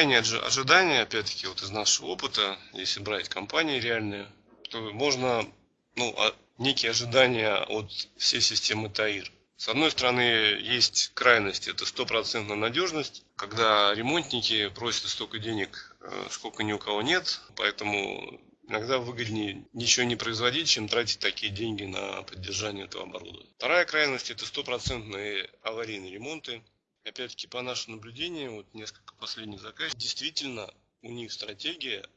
крайнее ожидание, опять-таки, вот из нашего опыта, если брать компании реальные, то можно, ну, а, некие ожидания от всей системы ТАИР. С одной стороны, есть крайность, это стопроцентная надежность, когда ремонтники просят столько денег, э, сколько ни у кого нет, поэтому иногда выгоднее ничего не производить, чем тратить такие деньги на поддержание этого оборудования. Вторая крайность – это стопроцентные аварийные ремонты, опять-таки по нашим наблюдениям, вот несколько последних заказов, действительно у них стратегия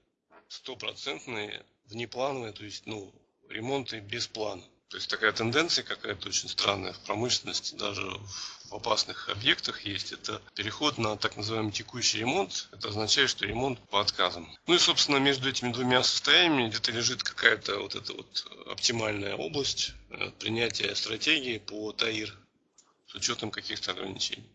стопроцентные, внеплановые, то есть ну, ремонты без плана. То есть такая тенденция какая-то очень странная в промышленности, даже в опасных объектах есть. Это переход на так называемый текущий ремонт. Это означает, что ремонт по отказам. Ну и, собственно, между этими двумя состояниями где-то лежит какая-то вот эта вот оптимальная область э, принятия стратегии по ТАИР с учетом каких-то ограничений.